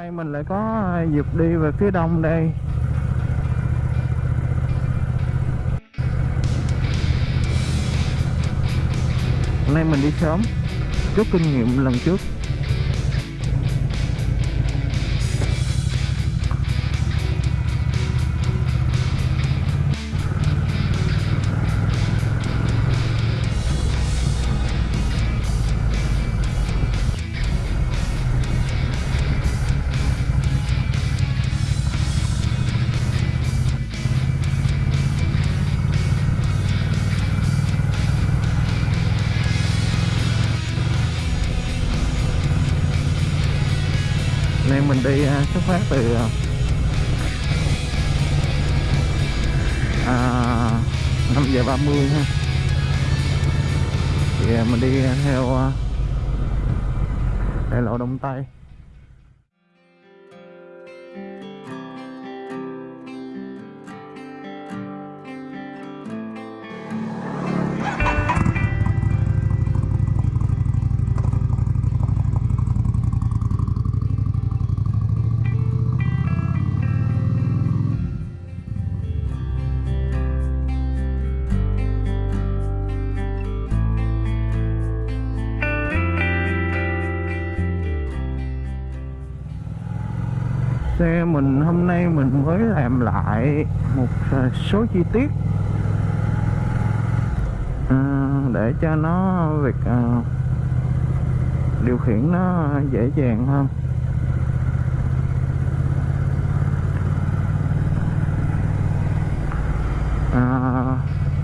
Đây mình lại có à, dịp đi về phía đông đây. Hôm nay mình đi sớm. Rút kinh nghiệm lần trước. Phát từ mình hôm nay mình mới làm lại một à, số chi tiết. À, để cho nó việc à, điều khiển nó dễ dàng hơn.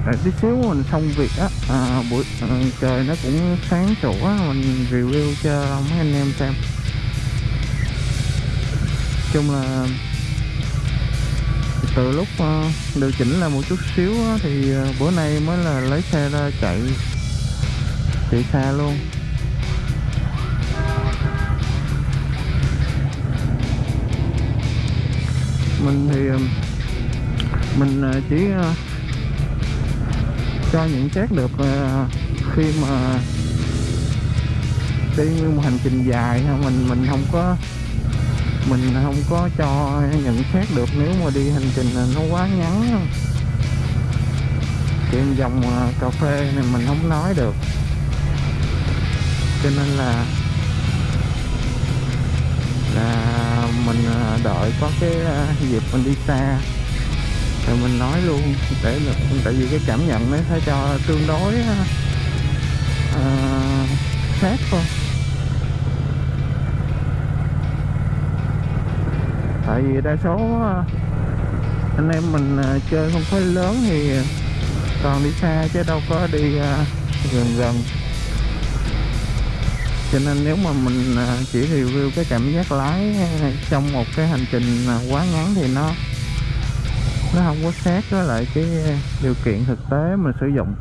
À, tí xíu mình xong việc á à, buổi à, trời nó cũng sáng sủa mình review cho mấy anh em xem chung là từ lúc uh, điều chỉnh là một chút xíu thì uh, bữa nay mới là lấy xe ra chạy. Chạy xa luôn. Mình thì ờ, mình chỉ cho nhận xét được khi mà đi một hành trình dài ha, mình mình không có mình không có cho nhận xét được nếu mà đi hành trình nó quá ngắn. Chuyện dòng à, cà phê này mình không nói được. Cho nên là là mình à, đợi có cái à, dịp mình đi xa. Rồi mình nói luôn để được tại vì cái cảm nhận nó phải cho tương đối uh, khác thôi. Tại vì đa số ờ, anh em mình ờ, chơi không phải lớn thì còn đi xa chứ đâu có đi ờ, gần gần. Cho nên nếu mà mình chỉ review cái cảm giác lái trong một cái hành trình quá ngắn thì nó nó không có sát với lại cái điều kiện thực tế mình sử dụng.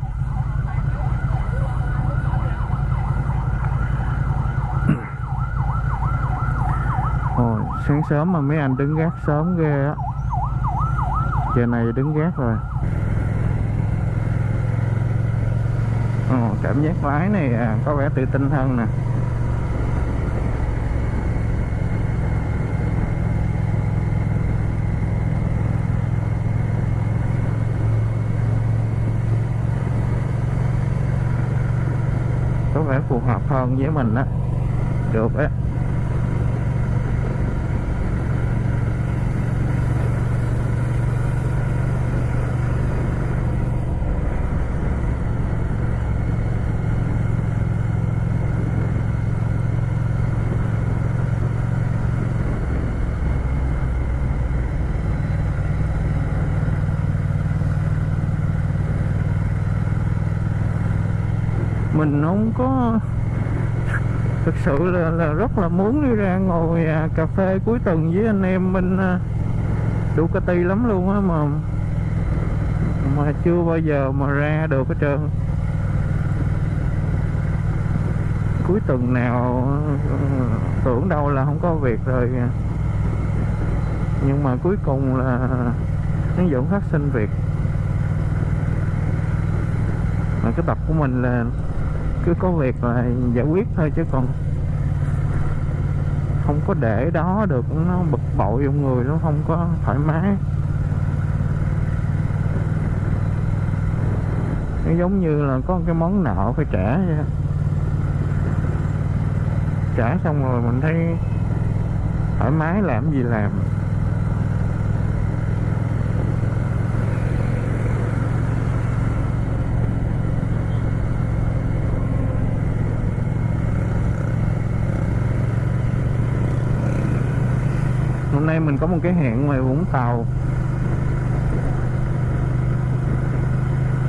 Sáng sớm mà mấy anh đứng gác sớm ghê á. Giờ này đứng gác rồi. Ồ, cảm giác lái này à, có vẻ tự tin hơn nè. Có vẻ phù hợp hơn với mình á. Được á mình không có thực sự là, là rất là muốn đi ra ngồi à, cà phê cuối tuần với anh em bên à, Ducati lắm luôn á mà mà chưa bao giờ mà ra được hết trơn. Cuối tuần nào à, tưởng đâu là không có việc rồi. Nhưng mà cuối cùng là nó vẫn phát sinh việc. Mà cái tập của mình là cứ có việc là giải quyết thôi chứ còn không có để đó được. Nó bực bội trong người, nó không có thoải mái. Nó giống như là có cái món nợ phải trả vậy trả xong rồi mình thấy thoải mái làm gì làm. Nay mình có một cái hẹn ngoài Vũng Tàu.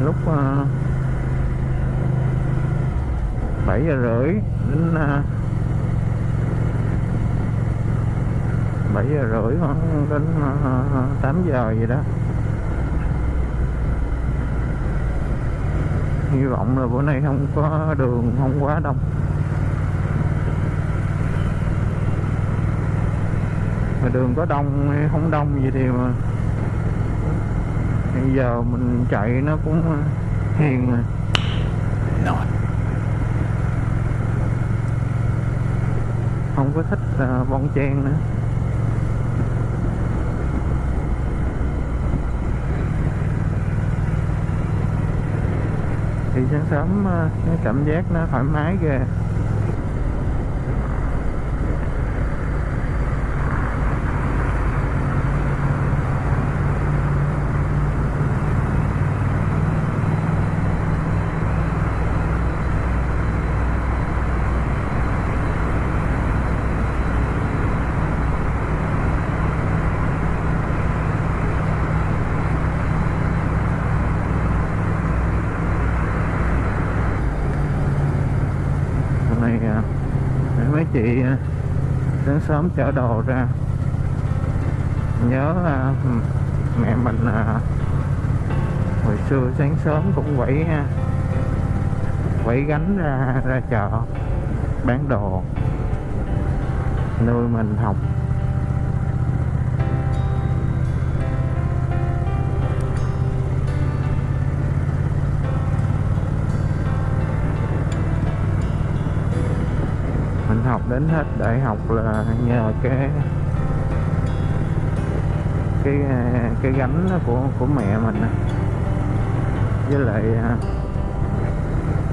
Lúc ờ, uh, 7 giờ rưỡi đến ờ, uh, 7 giờ rưỡi khoảng đến ờ, uh, 8 giờ vậy đó. Hy vọng là bữa nay không có đường không quá đông. Mà đường có đông hay không đông gì thì mà bây giờ mình chạy nó cũng hiền rồi. Not. không có thích uh, bon chen nữa. Thì sáng sớm uh, cái cảm giác nó thoải mái ghê hôm nay à, mấy chị à, sáng sớm chở đồ ra. Nhớ à, mẹ mình à, hồi xưa sáng sớm cũng quẩy à, quẩy gánh ra ra chợ bán đồ. Nuôi mình học. Học đến hết đại học là nhờ cái cái à, cái gánh của của mẹ mình với lại à,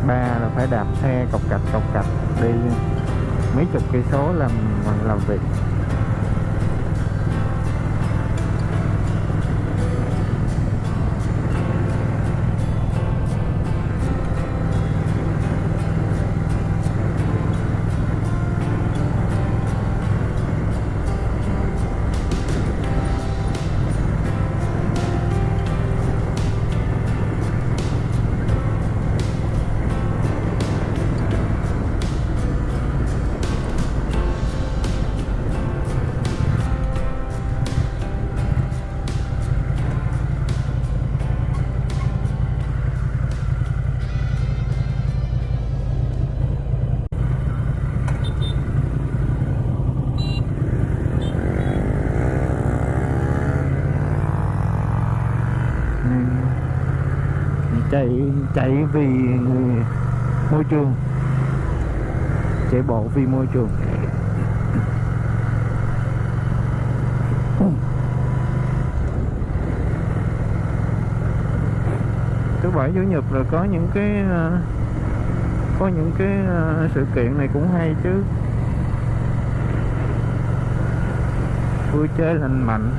ba là phải đạp xe cọc cạch cọc cạch đi mấy chục cây số làm làm việc. Chạy vì môi trường. Chạy bộ vì môi trường. Thứ bảy, chủ nhật rồi có những cái ờ, có những cái ờ, sự kiện này cũng hay chứ. Vui chơi lành mạnh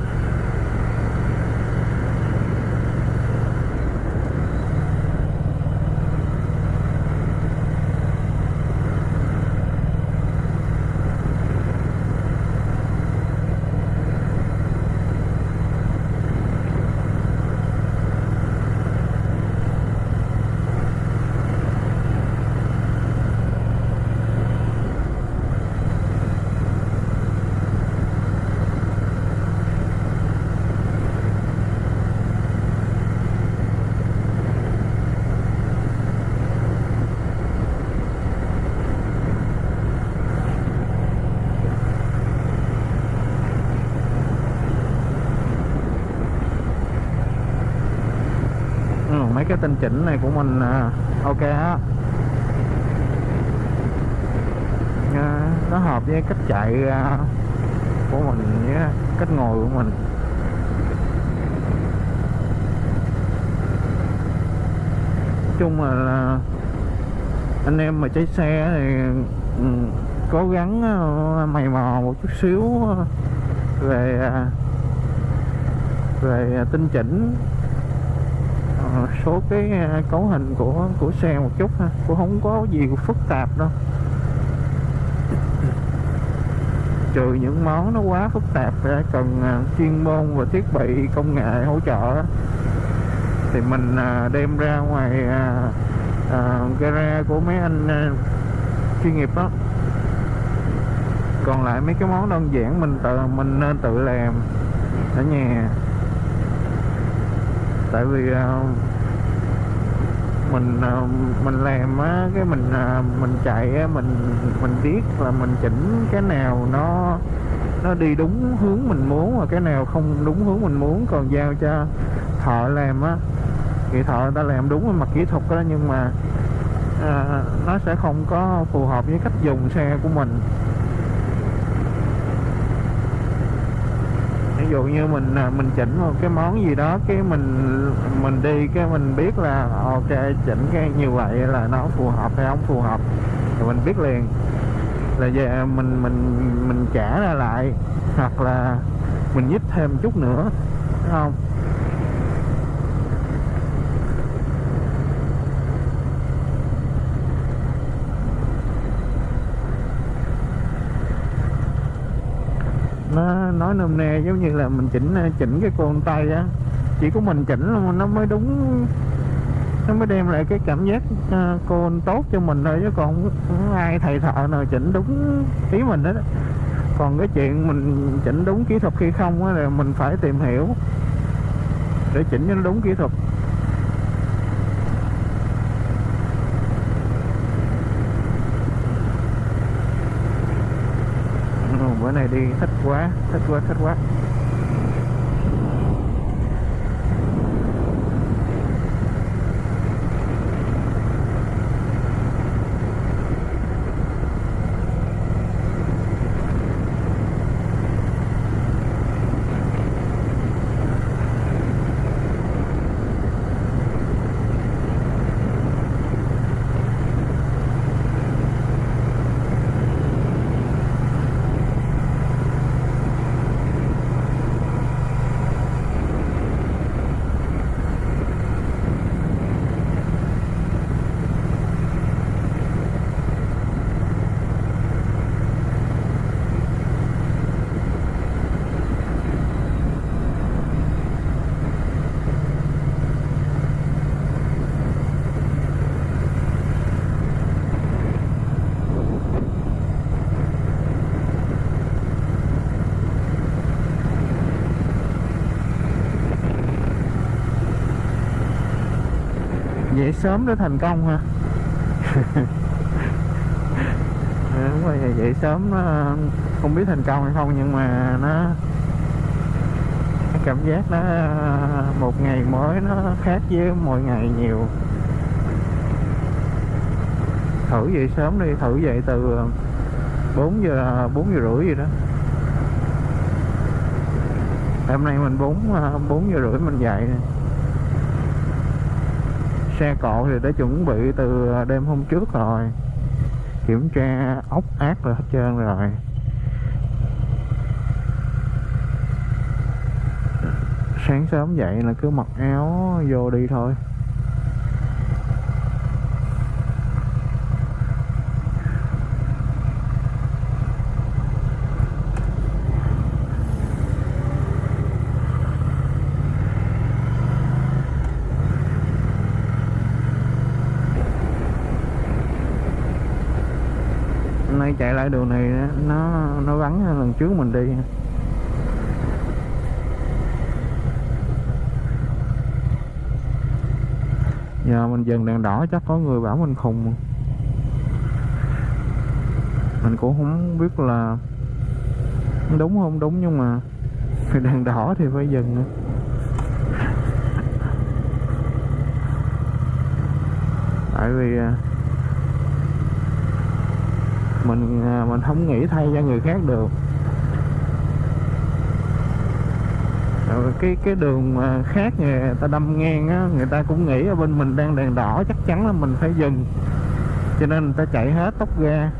ừ, mấy cái tinh chỉnh này của mình à, ok á à, nó hợp với cách chạy à, của mình với cách ngồi của mình. Chung là, là anh em mà chạy xe thì ừ, cố gắng à, mày mò một chút xíu à, về à, về tinh chỉnh số cái à, cấu hình của của xe một chút ha. Cũng không có gì phức tạp đâu. Trừ những món nó quá phức tạp ra cần à, chuyên môn và thiết bị công nghệ hỗ trợ thì mình à, đem ra ngoài gara của mấy anh chuyên nghiệp đó. Còn lại mấy cái món đơn giản mình tự mình nên tự làm ở nhà. Tại vì uh, mình ờ, mình làm á cái mình ờ, mình chạy á mình mình biết là mình chỉnh cái nào nó nó đi đúng hướng mình muốn và cái nào không đúng hướng mình muốn. Còn giao cho thợ làm á thì thợ người ta làm đúng về mặt kỹ thuật đó nhưng mà à, nó sẽ không có phù hợp với cách dùng xe của mình. Dụ như mình à, mình chỉnh một cái món gì đó, cái mình mình đi, cái mình biết là, ok, chỉnh cái như vậy là nó phù hợp hay không phù hợp, thì mình biết liền. Là về mình mình mình trả ra lại, hoặc là mình nhích thêm chút nữa đúng không? Nó nói nôm na giống như là mình chỉnh à, chỉnh cái côn tay á. Chỉ có mình chỉnh nó mới đúng nó mới đem lại cái cảm giác à, uh, côn tốt cho mình thôi chứ còn không ai thầy thợ nào chỉnh đúng ý mình hết còn cái chuyện mình chỉnh đúng kỹ thuật khi không á là mình phải tìm hiểu để chỉnh cho nó đúng kỹ thuật. Bữa này đi thích dậy sớm để thành công ha đúng rồi, dậy sớm nó không biết thành công hay không, nhưng mà nó cảm giác nó, một ngày mới nó khác với mọi ngày nhiều. Thử dậy sớm đi, thử dậy từ 4 giờ 4 giờ rưỡi gì đó. Hôm nay mình 4 4 giờ rưỡi mình dậy này xe cộ thì đã chuẩn bị từ đêm hôm trước rồi. Kiểm tra ốc ác rồi hết trơn rồi. Sáng sớm dậy là cứ mặc áo vô đi thôi. Nay chạy lại đường này nó nó vắng hơn lần trước mình đi. Giờ mình dừng đèn đỏ chắc có người bảo mình khùng. Mình cũng không biết là đúng không đúng, nhưng mà đèn đỏ thì phải dừng tại vì à, mình à, mình không nghĩ thay cho người khác được. Rồi cái cái đường mà khác người ta đâm ngang á, người ta cũng nghĩ ở bên mình đang đèn đỏ, chắc chắn là mình phải dừng. Cho nên người ta chạy hết tốc ga.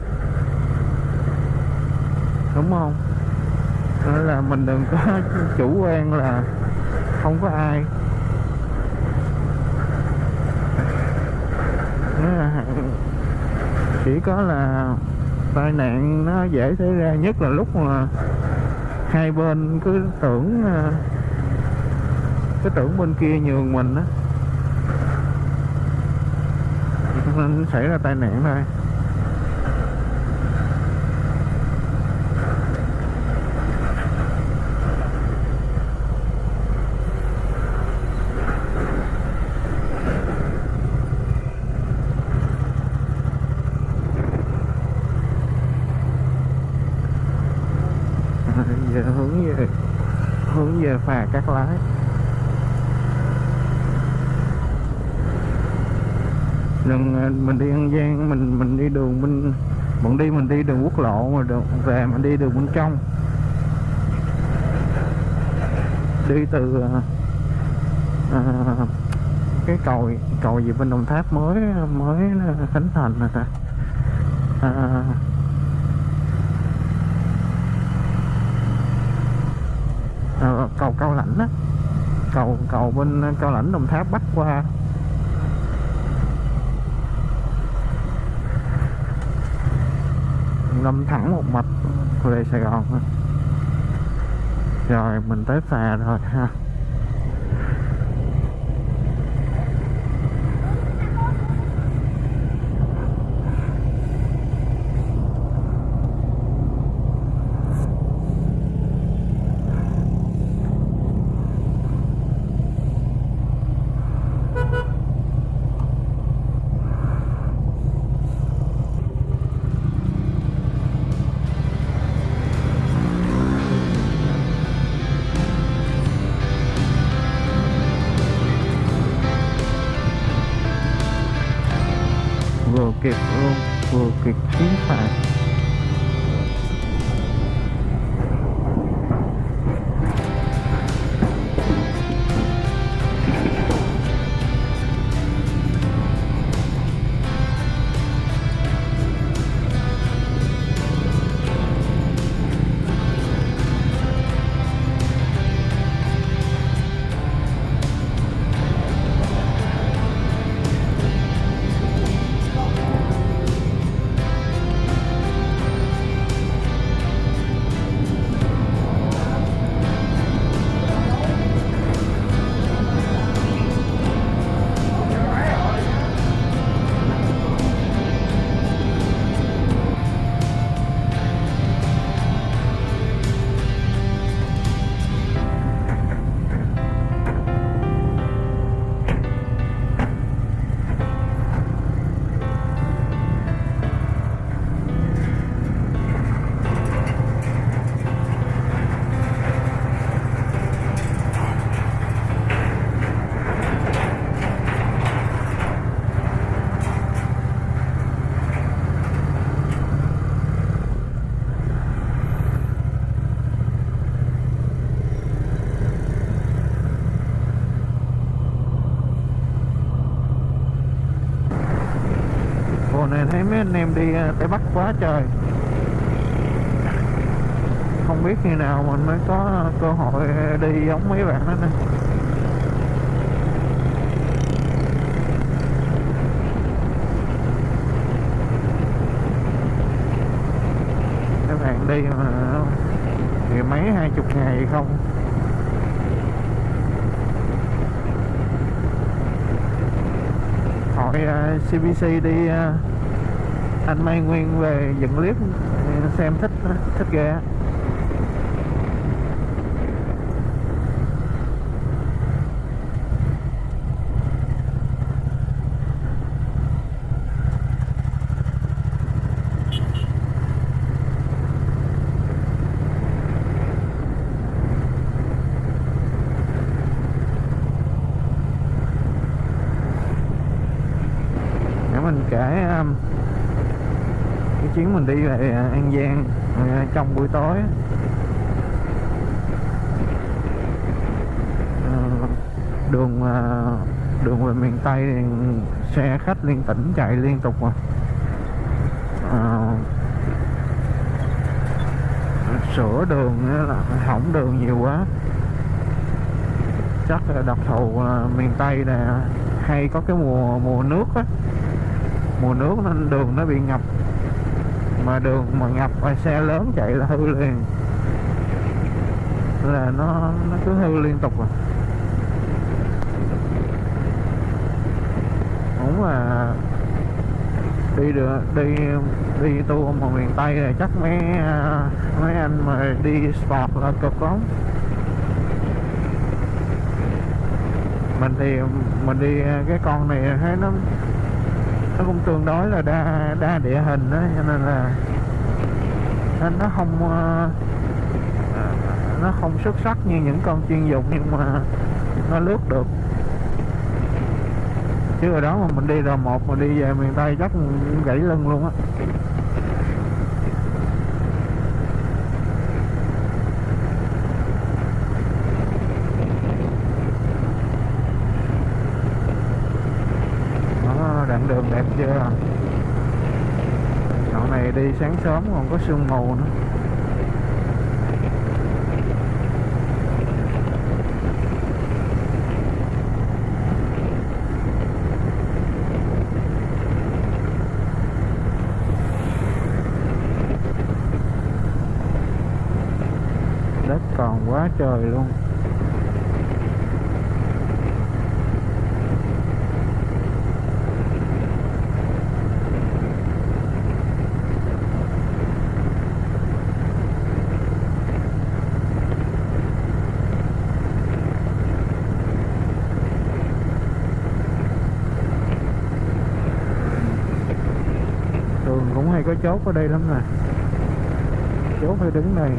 Đúng không? Nên là mình đừng có chủ quan là không có ai. Chỉ có là tai nạn nó dễ xảy ra nhất là lúc mà hai bên cứ tưởng à, cái tưởng bên kia nhường mình á. Nên xảy ra tai nạn thôi giờ hướng về hướng về phà cắt lái mình mình đi an giang mình mình đi đường bên bọn đi mình đi đường quốc lộ mà đường về mình đi đường bên trong. Đi từ à, à, cái cầu cầu gì bên đồng tháp mới mới khánh thành rồi ta. À, à, cầu cao lãnh á. Cầu cầu bên cao lãnh đồng tháp bắc qua. Đâm thẳng một mạch về Sài Gòn rồi mình tới phà rồi ha. Mấy anh em đi à, Tây Bắc quá trời. Không biết khi nào mình mới có cơ hội đi giống mấy bạn đó nè. Các bạn đi mà thì mấy hai chục ngày không? Hỏi à, uh, CBC đi uh, anh Mai Nguyên về dựng clip xem thích thích ghê á. để mình kể um, cái chuyến mình đi về An Giang à, trong buổi tối à, đường à, đường về miền Tây thì xe khách liên tỉnh chạy liên tục mà. À, sửa đường là hỏng đường nhiều quá. Chắc là đặc thù là miền Tây là hay có cái mùa mùa nước á. Mùa nước nên đường nó bị ngập mà đường mà ngập và xe lớn chạy là hư liền. Là nó nó cứ hư liên tục à. Cũng là đi được đi đi tour mà miền tây này chắc mấy mấy anh mà đi sport là cực lắm. Mình thì, mình đi cái con này thấy nó nó cũng tương đối là đa đa địa hình đó, cho nên là nên nó không ờ, nó không xuất sắc như những con chuyên dụng nhưng mà nó lướt được. Chứ ở đó mà mình đi r một mà đi về miền tây chắc gãy lưng luôn á đó đoạn đường đẹp chưa? Đoạn này đi sáng sớm còn có sương mù nữa. Đất còn quá trời luôn thường cũng hay có chốt ở đây lắm nè. Chốt phải đứng này.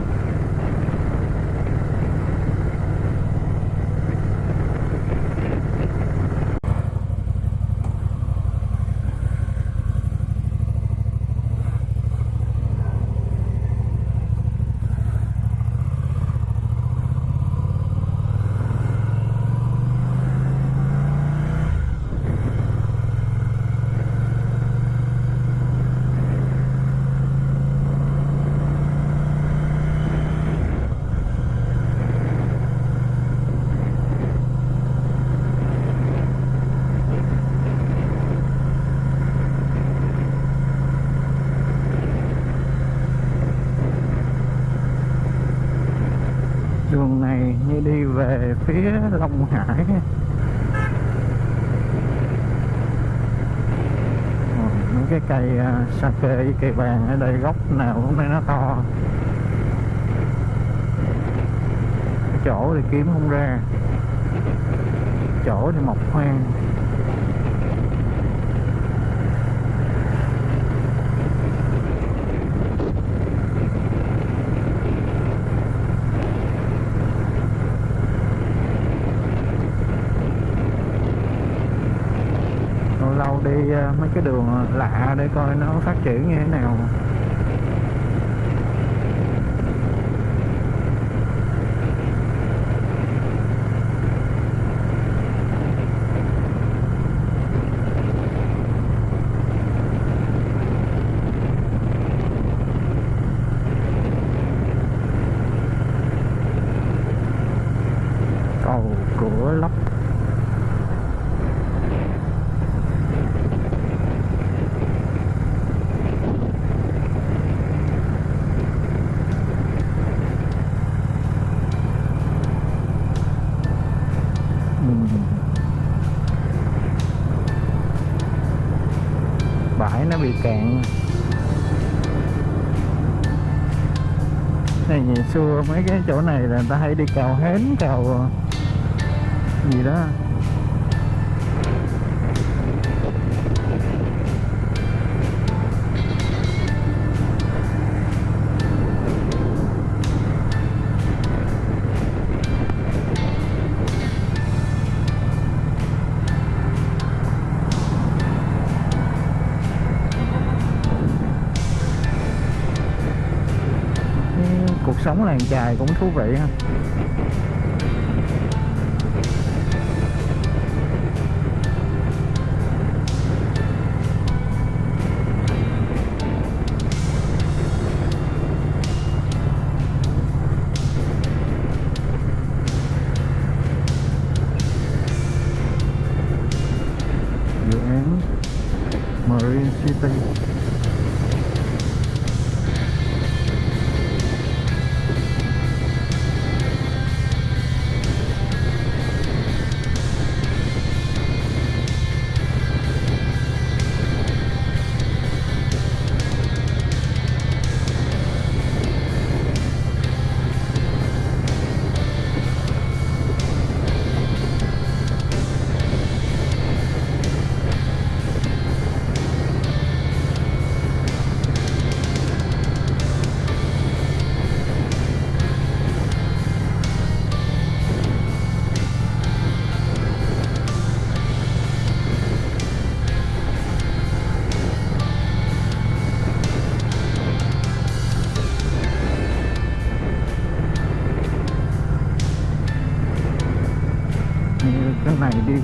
Như đi về phía Long Hải. Những cái cây à, uh, sake với cây vàng ở đây gốc nào cũng nay nó to. Chỗ thì kiếm không ra. Chỗ thì mọc hoang lâu lâu đi ờ, Ờ, mấy cái đường ờ, lạ để coi nó phát triển như thế nào cầu cửa lấp Ừm. bãi nó bị cạn này, ngày xưa mấy cái chỗ này là người ta hay đi cào hến cào gì đó. Là làng chài cũng thú vị ha.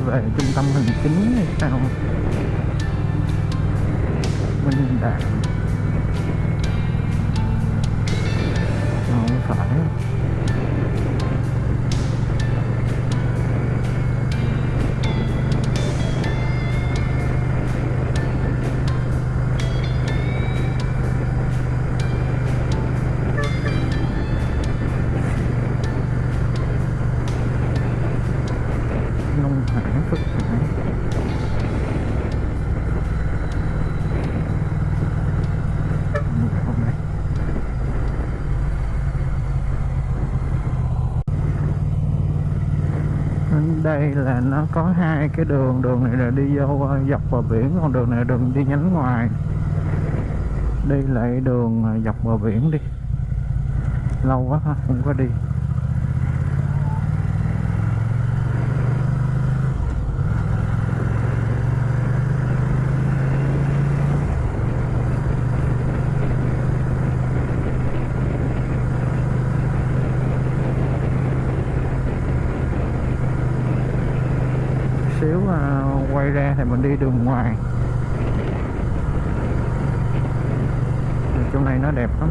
Về trung tâm hành chính hay sao? Đây là nó có hai cái đường đường này là đi vô ờ, dọc bờ biển còn đường này là đường đi nhánh ngoài. Đi lại đường ờ, dọc bờ biển đi. Lâu quá ha, không có đi xíu à, quay ra thì mình đi đường ngoài. Thì chỗ này nó đẹp lắm.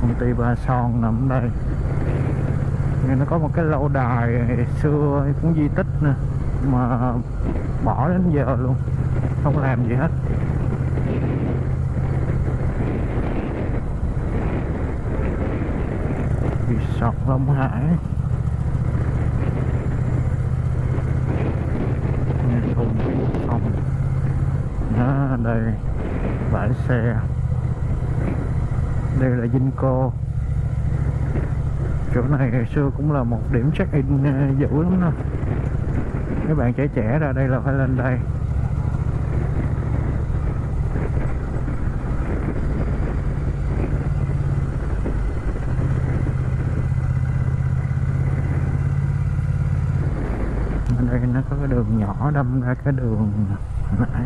Công ty Ba Son nằm đây có một cái lâu đài xưa cũng di tích nè, mà bỏ đến giờ luôn, không làm gì hết. Resort Long Hải. Nghe thùng phòng. Đó, đây, bãi xe. Đây là Vinco chỗ này ngày xưa cũng là một điểm check in ờ, dữ lắm đó, các bạn trẻ trẻ ra đây là phải lên đây. Ở đây nó có cái đường nhỏ đâm ra cái đường nãy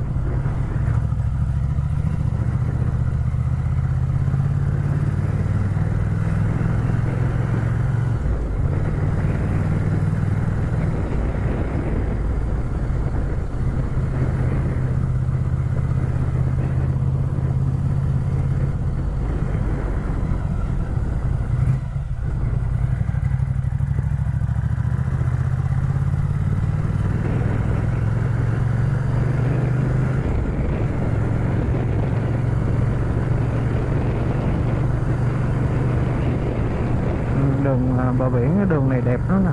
đường à, bờ biển cái đường này đẹp lắm nè.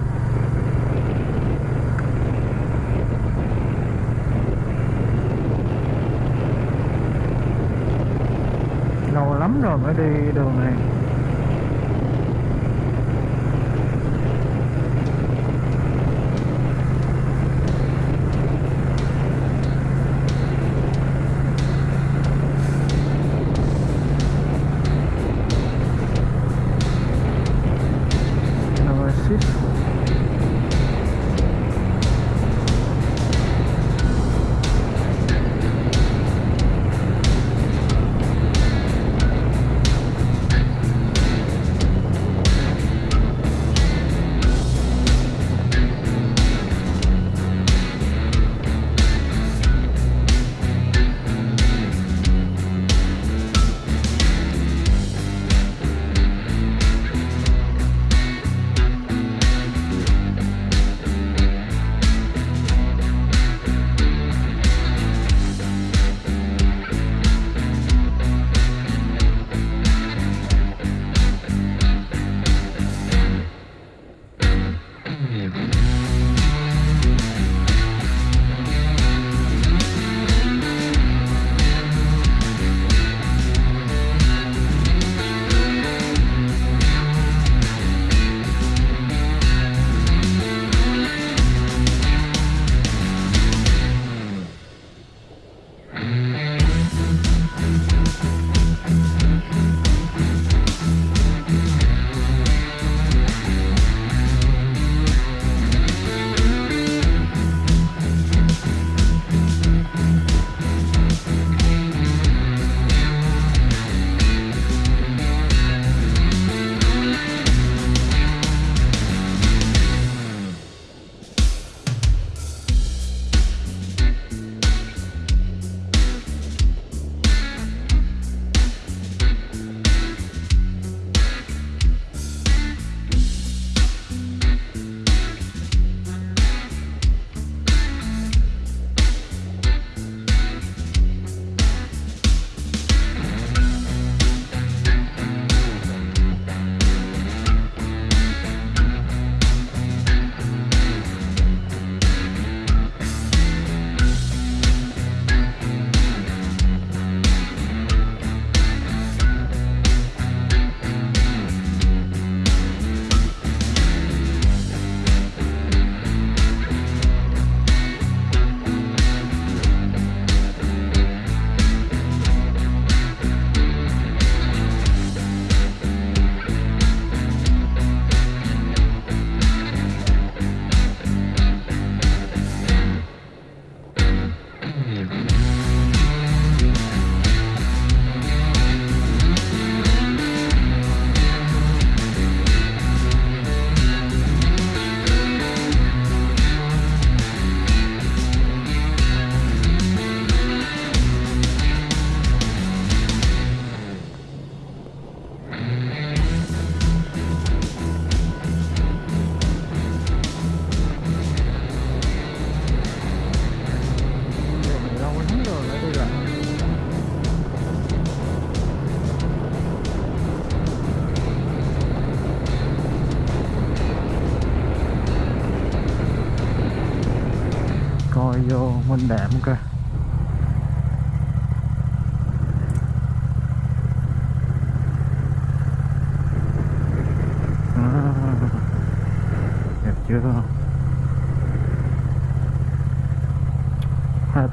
Lâu lắm rồi mới đi đường này.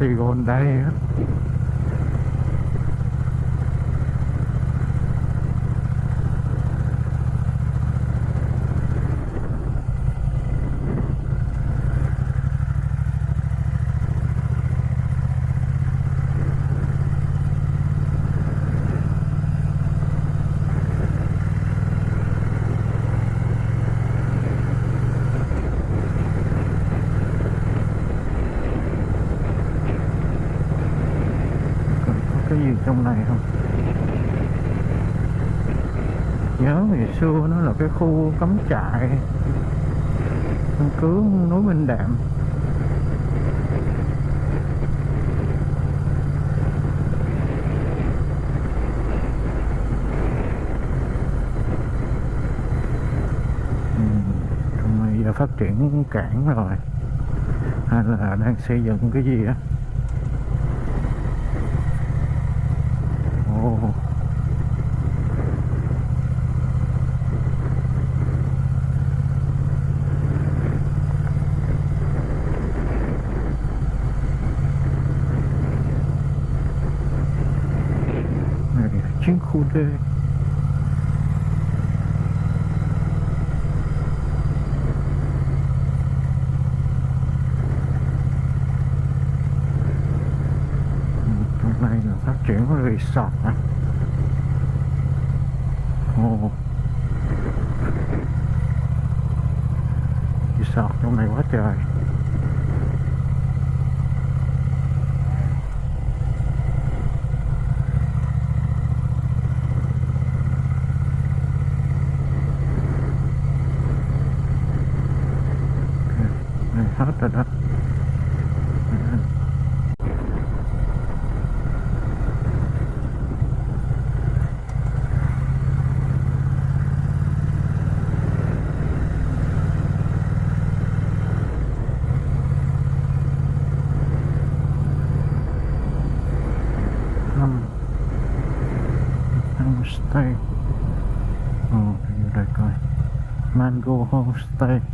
Patagon đây á Còn có cái gì trong này không nhớ ngày xưa nó là cái khu cắm trại căn cứ núi Minh Đạm. Ừ, phát triển cảng rồi hay là đang xây dựng cái gì á ồ này chiến khu D Ừ, trong này là phát triển resort à correct